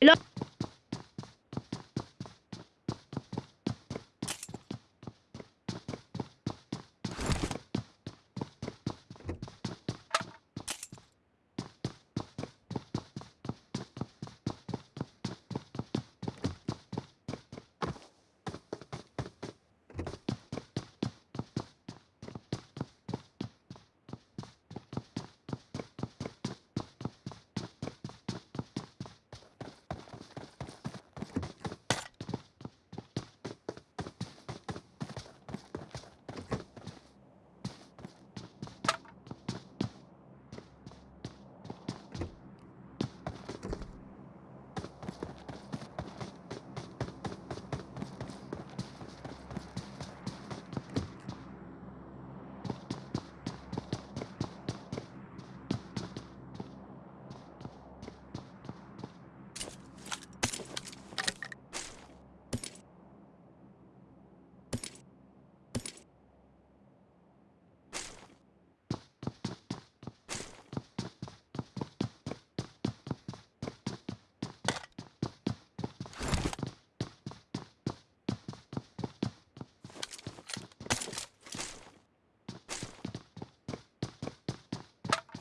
el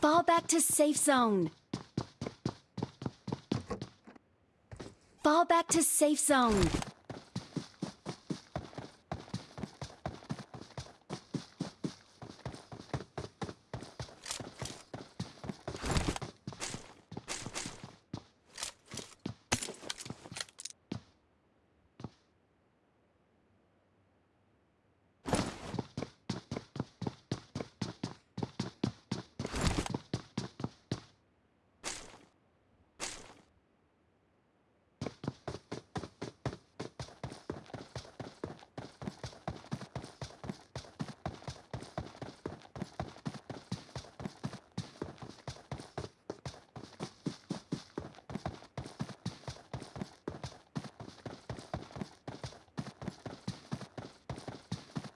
Fall back to safe zone. Fall back to safe zone.